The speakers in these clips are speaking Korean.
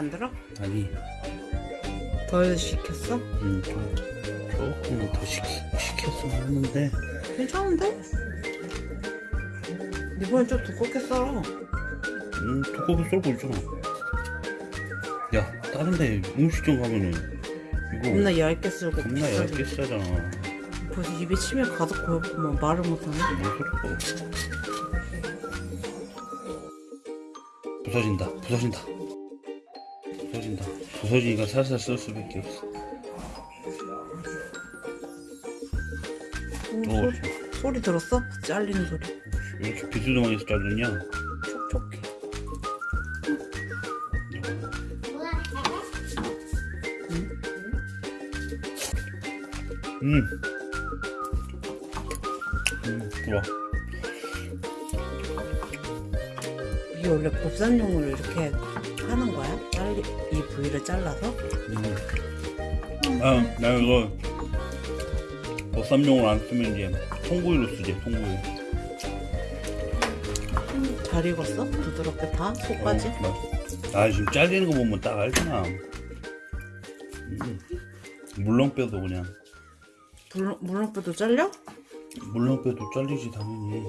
안 들어? 아니. 덜 시켰어? 음, 좀 조금 더 시, 시켰으면 하는데. 괜찮은데? 이번엔 좀 두껍게 썰어. 음 두껍게 썰고 있잖아. 야 다른데 음식점 가면은 이거 겁나 얇게 썰고 겁나 비싸게. 얇게 싸잖아. 벌써 입에 침이 가득 고였구만. 말을 못하네. 뭔 소리고 부서진다 부서진다 부서진다 부서지니까 살살 쓸 수밖에 없어 오, 오, 소리, 소리 들었어? 잘리는 소리 왜 이렇게 비스듬하게 자르냐 촉촉해 음. 음, 좋아. 이게 원래 곱살용으로 이렇게 하는 거야? 잘리 이 부위를 잘라서? 음. 아, 나 이거 보쌈용으로 안 쓰면 이제 통구이로 쓰지, 통구이. 잘 익었어? 부드럽게 다? 속까지? 어, 나- 아, 지금 잘리는 거 보면 딱 알잖아. 음. 물렁뼈도 그냥. 물, 물렁뼈도 잘려? 물렁뼈도 잘리지, 당연히.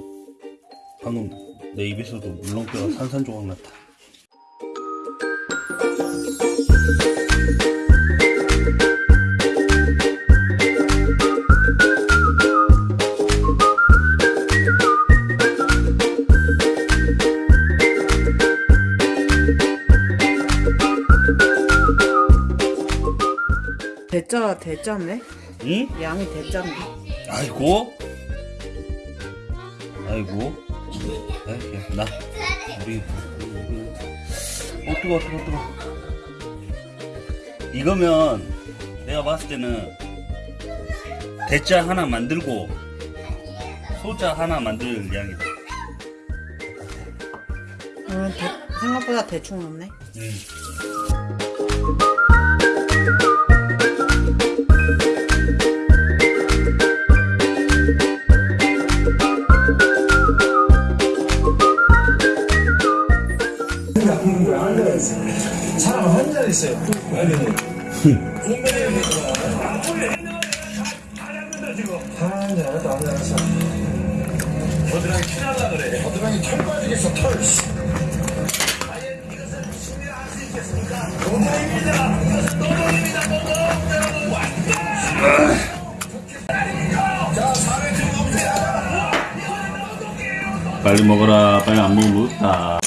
방금 내 입에서도 물렁뼈가 산산조각 났다. 대짜 대짜네? 응? 양이 대짜네 아이고 아이고 아이 나 우리 어 뜨거 뜨거 뜨거 이거면 내가 봤을 때는 대자 하나 만들고 소자 하나 만들 양이다. 오늘 대, 생각보다 대충 넣네. 음. 사람 있어요. 털 빠지겠어, 털. 빨리 먹어라 빨리 안 먹으면 못다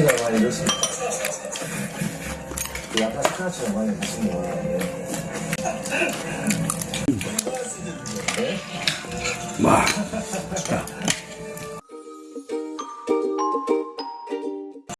자신감 많이 잃었습니다. 그 약간 스크라치가 많이 있습니다. 와